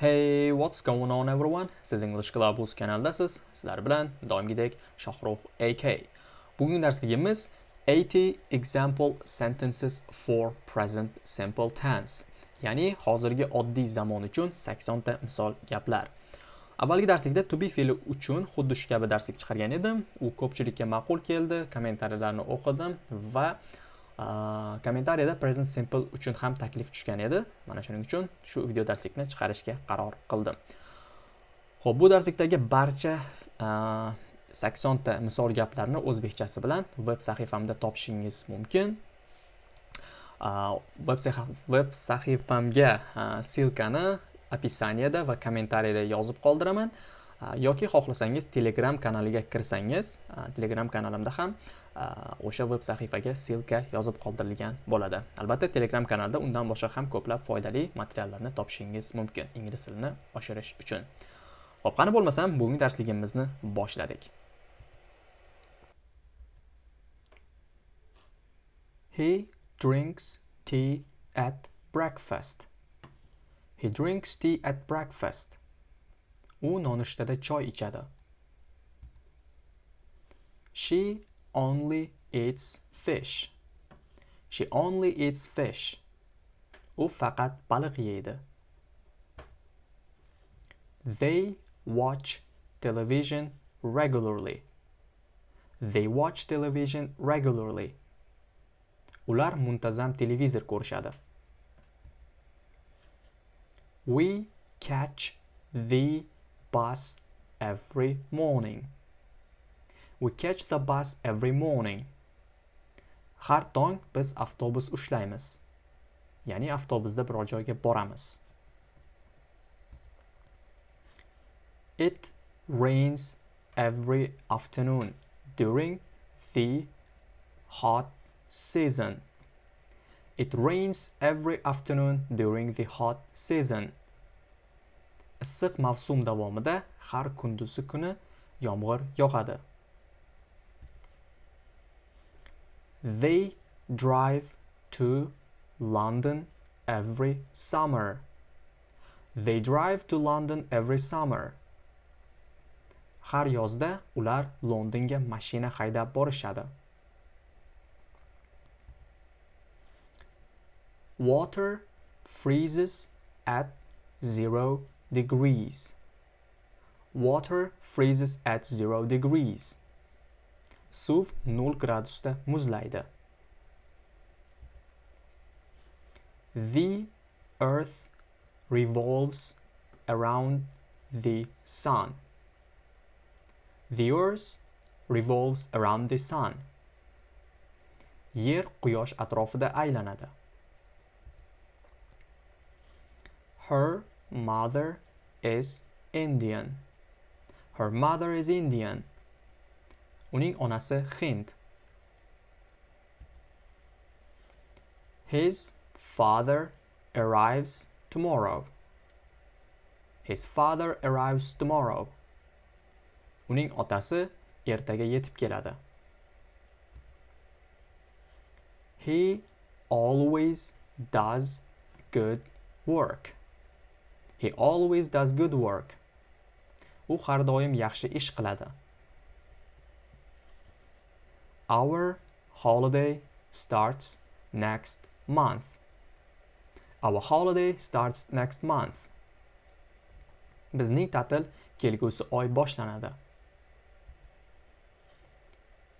Hey, what's going on everyone? Siz English Club kanaldasiz. Sizlar bilan doimgidek Shohrux AK. Bugungi darsligimiz 80 example sentences for present simple tense. Ya'ni hozirgi oddiy zamon uchun 80 ta misol gaplar. Avvalgi darslikda to be fe'li uchun xuddi shu kabi darslik chiqargan edim. U ko'pchilikka ma'qul keldi, kommentariyalarni o'qidim va kommentariyada present simple uchun ham taklif tushgan edi. Mana shuning uchun shu video darslikni chiqarishga qaror qildim. Ho'p bu darslikdagi barcha saksonta misol gaplarni o'zbekchasi bilan veb sahifamda topishingiz mumkin. Veb sahifamga ssilkani opisaniyada va kommentariyada yozib qoldiraman. Yoki xohlasangiz telegram kanaliga kirsangiz telegram kanalimda ham Э, o'sha veb sahifaga ssilka yozib qoldirilgan bo'ladi. Albatta telegram kanalda undan boshqa ham ko'plab foydali materiallarni topishingiz mumkin ingliz tilini oshirish uchun. Ho'p qani bo'lmasam bugungi darsligimizni boshladik. He drinks tea at breakfast. He drinks tea at breakfast. U nonushtada choy ichadi. She only eats fish. She only eats fish. U faqat baliq yeydi. They watch television regularly. They watch television regularly. Ular muntazam televizor ko'rishadi. We catch the bus every morning. We catch the bus every morning. Har tong biz avtobus ushlaymiz. Ya'ni avtobusda biror joyga boramiz. It rains every afternoon during the hot season. It rains every afternoon during the hot season. Issiq mavsum davomida har kunduzi kuni yomg'ir yog'adi. They drive to London every summer. They drive to London every summer. Har yozda ular Londonga mashina haydab borishadi. Water freezes at 0 degrees. Water freezes at 0 degrees. Suv 0 gradusda muzlaydi. The earth revolves around the sun. The earth revolves around the sun. Yer quyosh atrofida aylanadi. Her mother is Indian. Her mother is Indian. Uning onasi Hind. His father arrives tomorrow. His father arrives tomorrow. Uning otasi ertaga yetib keladi. He always does good work. He always does good work. U har doim yaxshi ish qiladi. Our holiday starts next month. Our holiday starts next month. Bizning ta'til kelgusi oy boshlanadi.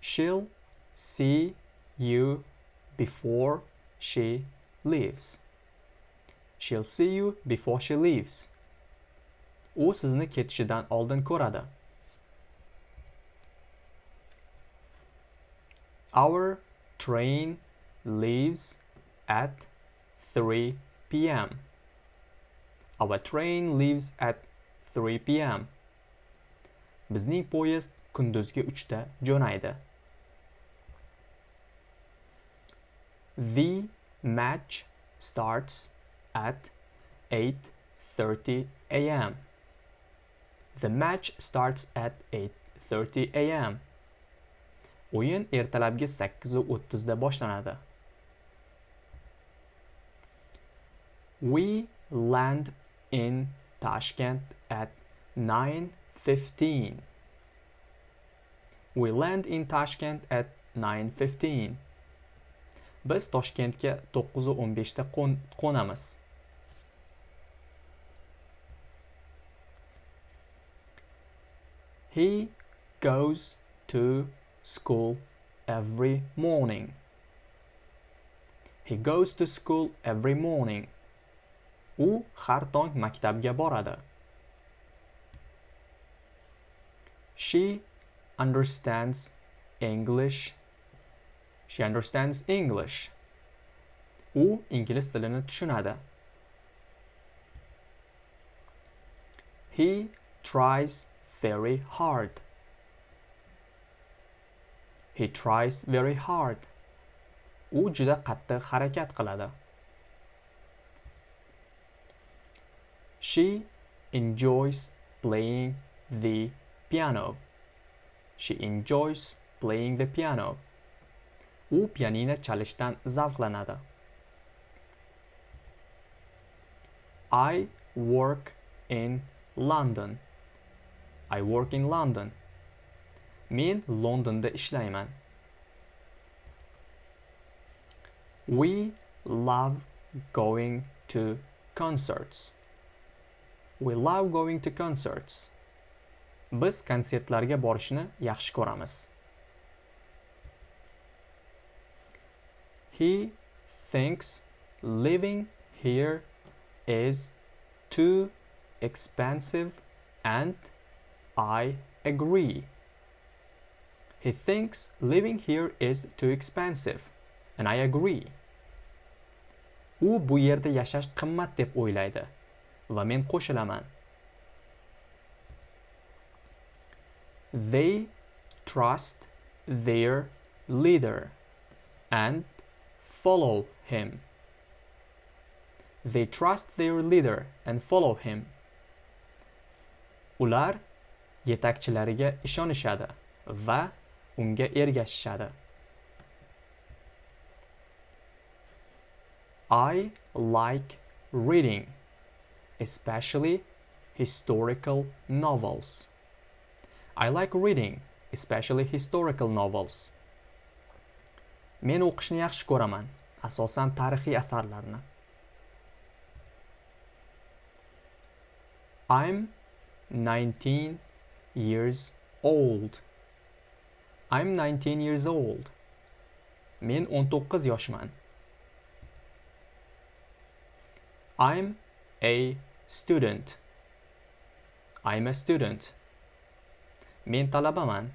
She'll see you before she leaves. She'll see you before she leaves. U sizni ketishidan oldin ko'radi. Our train leaves at 3 p.m. Our train leaves at 3 p.m. Bizning poyezd kunduzgi 3 ta jo'naydi. The match starts at 8:30 a.m. The match starts at 8:30 a.m. O'yin ertalabki 8:30 da boshlanadi. We land in Tashkent at 9:15. We land in Tashkent at 9:15. Biz Toshkentga 9:15 da qo'namiz. He goes to school every morning. He goes to school every morning. U har tong maktabga boradi. She understands English. She understands English. U ingliz tilini tushunadi. He tries very hard. He tries very hard. U juda qattiq harakat qiladi. She enjoys playing the piano. She enjoys playing the piano. U pianino chalishdan zavqlanadi. I work in London. I work in London. Men Londonda ishlayman. We love going to concerts. We love going to concerts. Biz konsertlarga borishni yaxshi ko'ramiz. He thinks living here is too expensive and I agree. He thinks living here is too expensive and I agree. U bu yerda yashash qimmat deb o'ylaydi va men qo'shilaman. They trust their leader and follow him. They trust their leader and follow him. Ular yetakchilariga ishonishadi va unga ergashishadi. I like reading, especially historical novels. I like reading, especially historical novels. Men o'qishni yaxshi ko'raman, asosan tarixiy asarlarni. I'm 19 years old. I'm 19 years old. Men 19 yoshman. I'm a student. I'm a student. Men talabaman.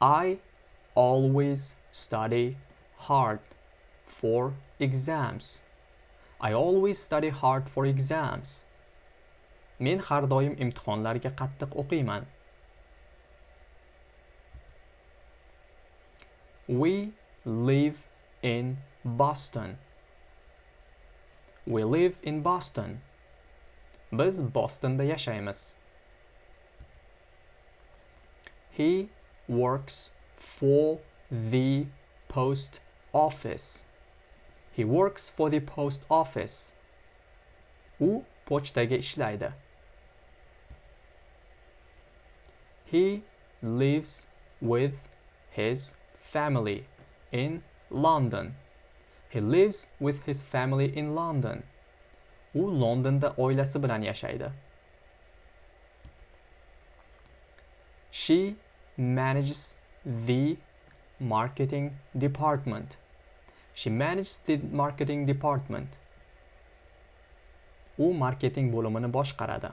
I always study hard for exams. I always study hard for exams. Men har doim imtihonlarga qattiq o'qiyman. We live in Boston. We live in Boston. Biz Bostonda yashaymiz. He works for the post office. He works for the post office. U pochtaga ishlaydi. He lives with his family in London. He lives with his family in London. U Londonda oilasi bilan yashaydi. She manages the marketing department. She manages the marketing department. U marketing bo'limini boshqaradi.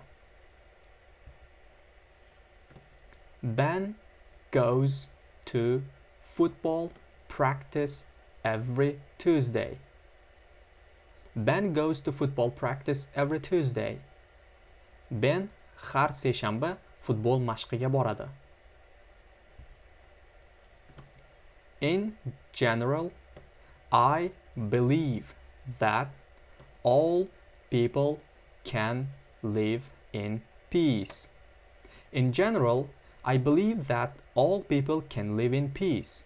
Ben goes to football practice every Tuesday. Ben goes to football practice every Tuesday. Ben har seshanba futbol mashqiga boradi. In general, I believe that all people can live in peace. In general, I believe that all people can live in peace.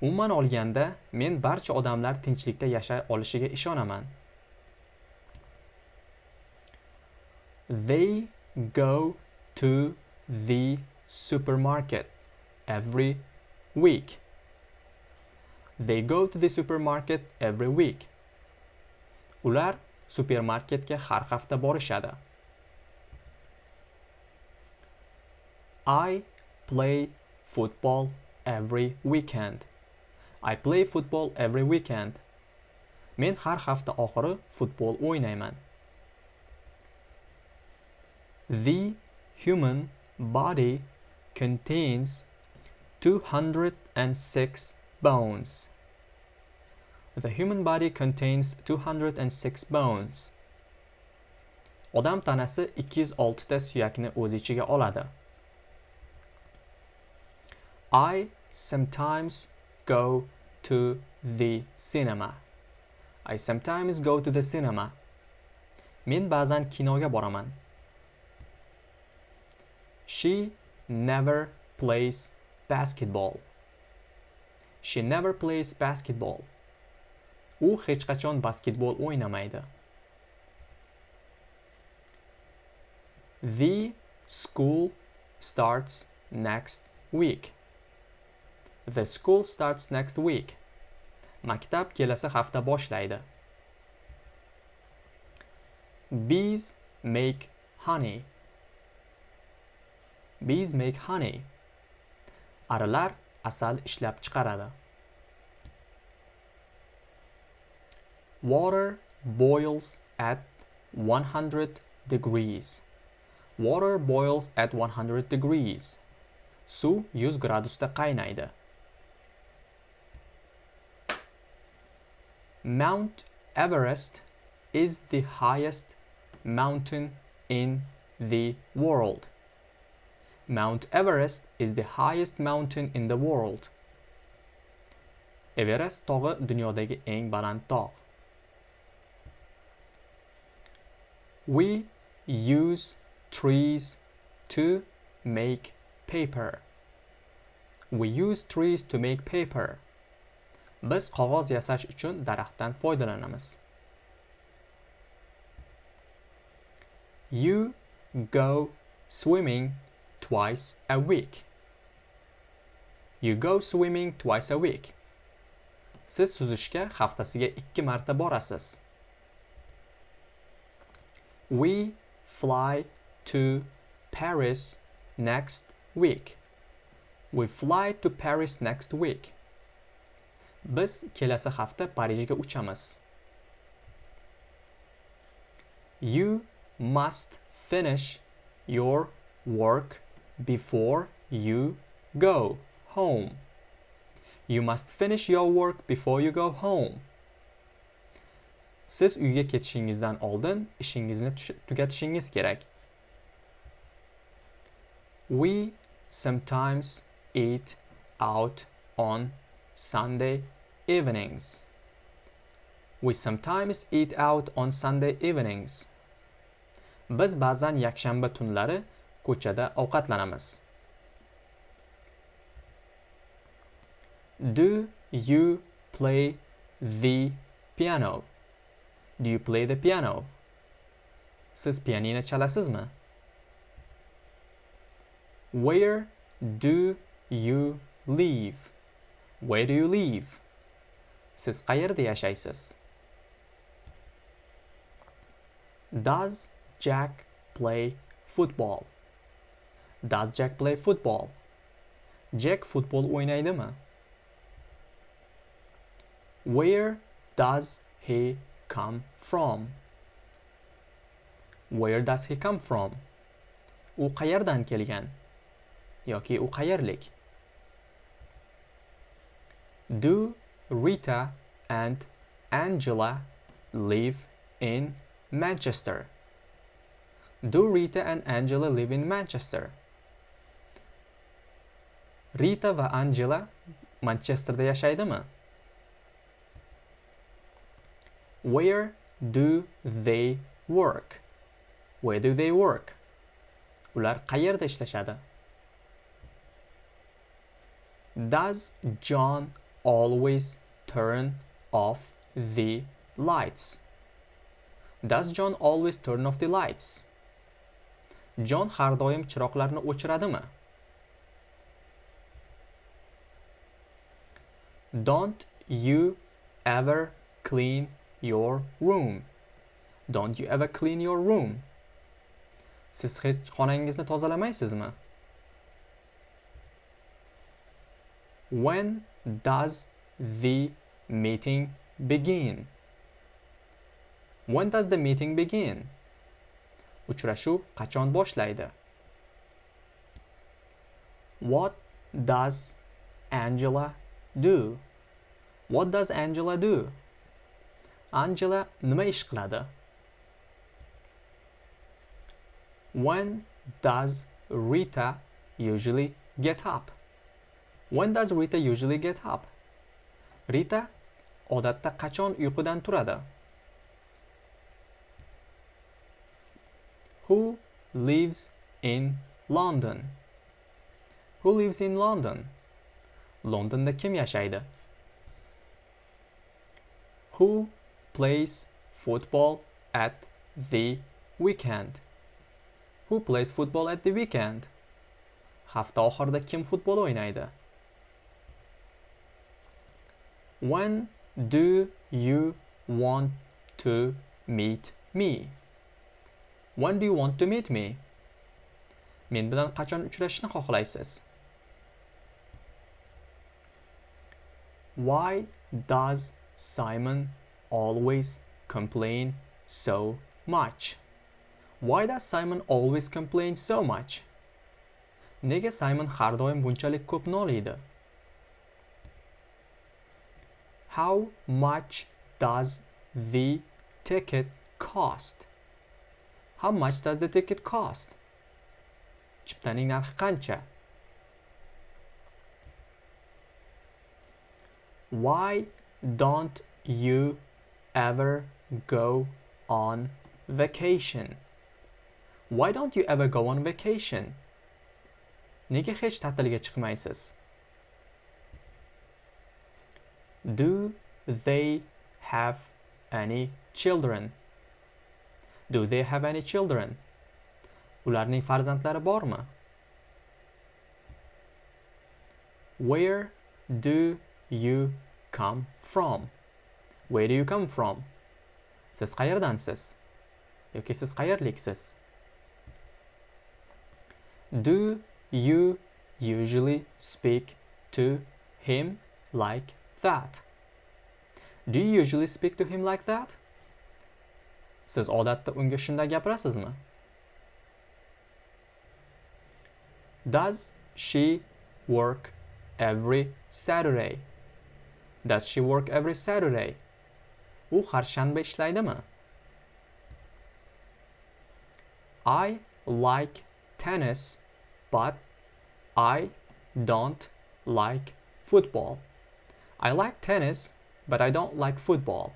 Umuman olganda, men barcha odamlar tinchlikda yashay olishiga ishonaman. They go to the supermarket every week. They go to the supermarket every week. Ular supermarketga har hafta borishadi. I play football every weekend. I play football every weekend. Men har hafta oxiri futbol o'ynayman. The human body contains 206 bones. The human body contains 206 bones. Odam tanasi 206 ta suyakni o'z ichiga oladi. I sometimes go to the cinema. I sometimes go to the cinema. Men ba'zan kinoga boraman. She never plays basketball. She never plays basketball. U hech qachon basketbol o'ynamaydi. The school starts next week. The school starts next week. Maktab kelasi hafta boshlaydi. Bees make honey. Bees make honey. Arilar asal ishlab chiqaradi. Water boils at 100 degrees. Water boils at 100 degrees. Suv 100 gradusda qaynaydi. Mount Everest is the highest mountain in the world. Mount Everest is the highest mountain in the world. Everest tog'i dunyodagi eng baland tog'. We use trees to make paper. We use trees to make paper. Biz qog'oz yasash uchun daraxtdan foydalanamiz. You go swimming twice a week. You go swimming twice a week. Siz suzishga haftasiga 2 marta borasiz. We fly to Paris next week. We fly to Paris next week. Biz kelasi hafta Parijga uchamiz. You must finish your work before you go home. You must finish your work before you go home. Siz uyga ketishingizdan oldin ishingizni tugatishingiz kerak. We sometimes eat out on Sunday evenings. We sometimes eat out on Sunday evenings. Biz ba'zan yakshanba tunlari ko'chada ovqatlanamiz. Do you play the piano? Do you play the piano? Siz pianino chalasizmi? Where do you live? Where do you live? Siz qayerda yashaysiz? Does Jack play football? Does Jack play football? Jack futbol o'ynaydimi? Where does he come from? Where does he come from? U qayerdan kelgan? yoki u qayerlik? Do Rita and Angela live in Manchester? Do Rita and Angela live in Manchester? Rita va Angela Manchesterda yashaydimi? Where do they work? Where do they work? Ular qayerda ishlashadi? Does John always turn off the lights? Does John always turn off the lights? John har doim chiroqlarni o'chiradimi don't you ever clean your room don't you ever clean your room siz hech xonangizni tozalamaysizmi when does the meeting begin? When does the meeting begin? Uchrashuv qachon boshlaydi? What does angela do? What does angela do? Angela nima ish qiladi? When does rita usually get up when does rita usually get up rita odatda qachon uyqudan turadi Who lives in London? Who lives in London? Londonda kim yashaydi? Who plays football at the weekend? Who plays football at the weekend? Hafta oxirida kim futbol o'ynaydi? When do you want to meet me? When do you want to meet me? Men bilan qachon uchrashishni xohlaysiz? Why does Simon always complain so much? Why does Simon always complain so much? Nega Simon har doim bunchalik ko'p noliydi? How much does the ticket cost? How much does the ticket cost? Chiptaning narxi qancha? Why don't you ever go on vacation? Why don't you ever go on vacation? Nega hech ta'tilga chiqmaysiz? Do they have any children? Do they have any children? Ularning farzandlari bormi? Where do you come from? Where do you come from? Siz qayerdansiz? yoki siz qayerliksiz? Do you usually speak to him like that? Do you usually speak to him like that? Siz odatda unga shunday gapirasizmi? Does she work every Saturday? Does she work every Saturday? U har shanba ishlaydimi? I like tennis, but I don't like football. I like tennis, but I don't like football.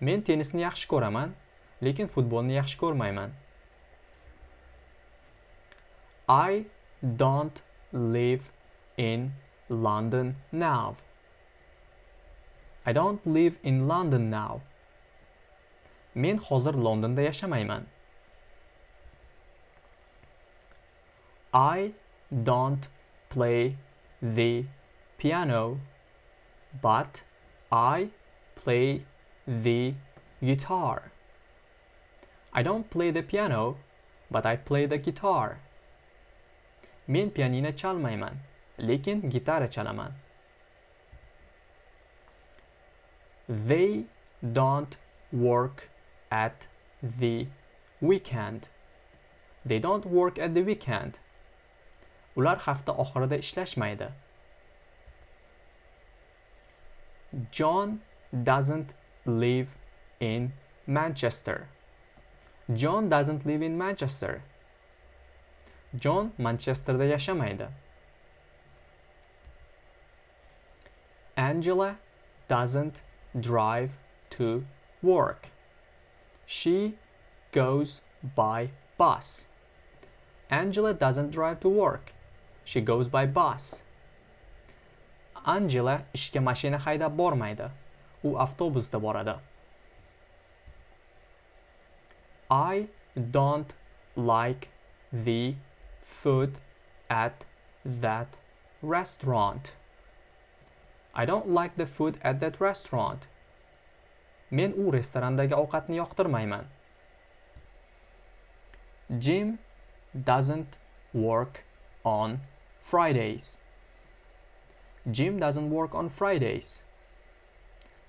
Men tennisni yaxshi ko'raman, lekin futbolni yaxshi ko'rmayman. I don't live in London now. I don't live in London now. Men hozir Londonda yashamayman. I don't play the piano, but I play the guitar. I don't play the piano, but I play the guitar. Men pianino chalmayman, lekin gitara chalaman. They don't work at the weekend. They don't work at the weekend. Ular hafta oxirida ishlashmaydi. John doesn't live in Manchester. John doesn't live in Manchester. John Manchesterda yashamaydi. Angela doesn't drive to work. She goes by bus. Angela doesn't drive to work. She goes by bus. Angela ishga mashina haydab bormaydi. u avtobusda boradi i don't like the food at that restaurant. I don't like the food at that restaurant. Men u restorandagi ovqatni yoqtirmayman. Jim doesn't work on Fridays. Jim doesn't work on Fridays.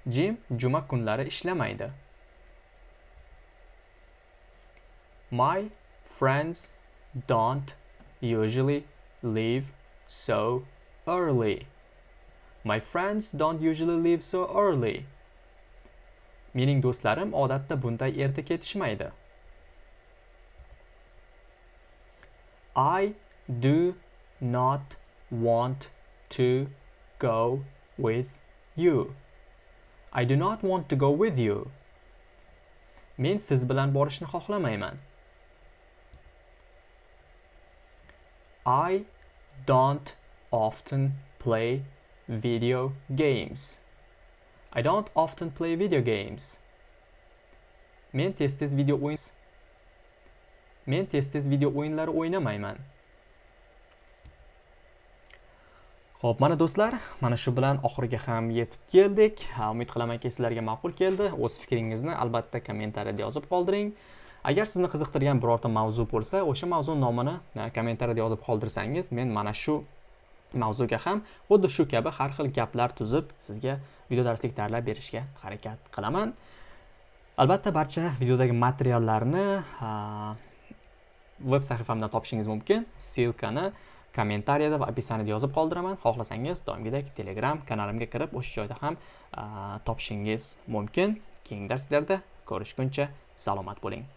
Jim juma kunlari ishlamaydi. My friends don't usually leave so early. My friends don't usually leave so early. Mening do'stlarim odatda bunday erta ketishmaydi. I do not want to go with you. I do not want to go with you. Men siz bilan borishni xohlamayman. I don't often play video games. I don't often play video games. Men tez-tez video o'yin Men tez-tez video o'yinlari o'ynamayman. Xo'p, mana do'stlar, mana shu bilan oxiriga ham yetib keldik. Umid qilamanki, sizlarga ma'qul keldi. O'z fikringizni albatta kommentariyada yozib qoldiring. Agar sizni qiziqtirgan birorta mavzu bo'lsa, o'sha mavzu nomini kommentariyada yozib qoldirsangiz, men mana shu mavzuga ham xuddi shu kabi har xil gaplar tuzib sizga video darslik tayyorlab berishga harakat qilaman. Albatta barcha videodagi materiallarni veb sahifamdan topishingiz mumkin. Silkani kommentariyada va opisaniyada yozib qoldiraman. Xohlasangiz doimgidek Telegram kanalimga kirib, o'sha joyda ham topishingiz mumkin. Keyingi darslarda ko'rishguncha salomat bo'ling.